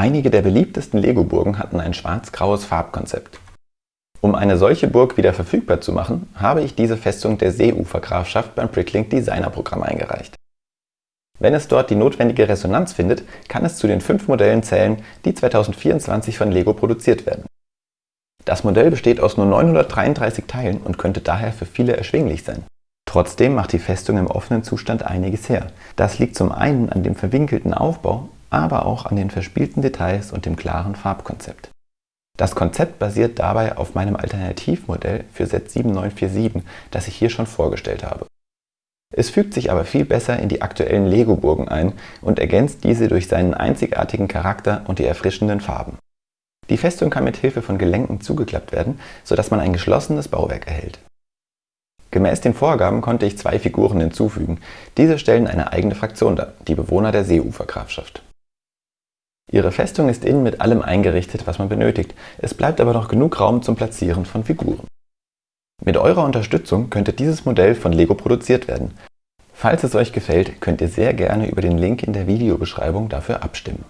Einige der beliebtesten Lego-Burgen hatten ein schwarz-graues Farbkonzept. Um eine solche Burg wieder verfügbar zu machen, habe ich diese Festung der Seeufergrafschaft beim Bricklink Designer Programm eingereicht. Wenn es dort die notwendige Resonanz findet, kann es zu den fünf Modellen zählen, die 2024 von Lego produziert werden. Das Modell besteht aus nur 933 Teilen und könnte daher für viele erschwinglich sein. Trotzdem macht die Festung im offenen Zustand einiges her. Das liegt zum einen an dem verwinkelten Aufbau, aber auch an den verspielten Details und dem klaren Farbkonzept. Das Konzept basiert dabei auf meinem Alternativmodell für Set 7947, das ich hier schon vorgestellt habe. Es fügt sich aber viel besser in die aktuellen Lego-Burgen ein und ergänzt diese durch seinen einzigartigen Charakter und die erfrischenden Farben. Die Festung kann mit Hilfe von Gelenken zugeklappt werden, sodass man ein geschlossenes Bauwerk erhält. Gemäß den Vorgaben konnte ich zwei Figuren hinzufügen. Diese stellen eine eigene Fraktion dar, die Bewohner der Seeufergrafschaft. Ihre Festung ist innen mit allem eingerichtet, was man benötigt. Es bleibt aber noch genug Raum zum Platzieren von Figuren. Mit eurer Unterstützung könnte dieses Modell von Lego produziert werden. Falls es euch gefällt, könnt ihr sehr gerne über den Link in der Videobeschreibung dafür abstimmen.